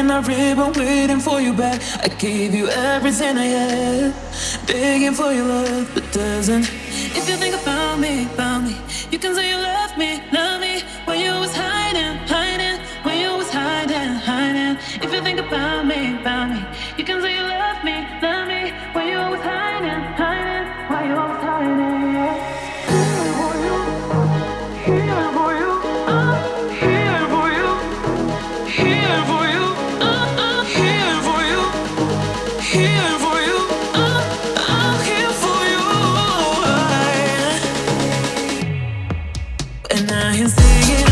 in a ribbon waiting for you back. I gave you everything I had, begging for your love, but doesn't. If you think about me, about me, you can say you love me, love me. When you was hiding, hiding, when you was hiding, hiding. If you think about me, about me, you can say. and I can sing it.